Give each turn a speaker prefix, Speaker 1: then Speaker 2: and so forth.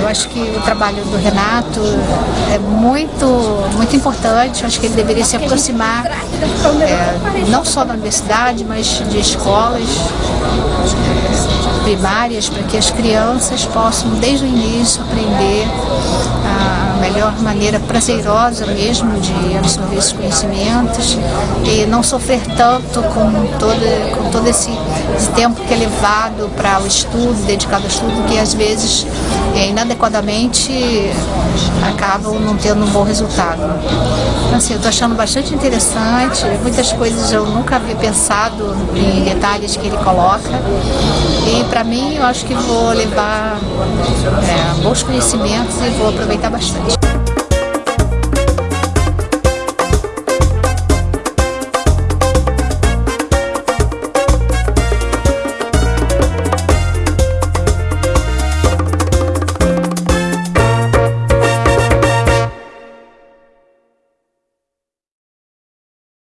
Speaker 1: eu acho que o trabalho do Renato é muito, muito importante. Eu acho que ele deveria se aproximar é, não só da universidade, mas de escolas primárias, para que as crianças possam, desde o início, aprender a melhor maneira prazerosa mesmo de absorver esses conhecimentos e não sofrer tanto com todo, com todo esse, esse tempo que é levado para o estudo, dedicado ao estudo, que às vezes é, inadequadamente acabam não tendo um bom resultado. Então, assim, eu estou achando bastante interessante, muitas coisas eu nunca havia pensado em detalhes que ele coloca e para mim eu acho que vou levar é, bons conhecimentos e vou aproveitar bastante.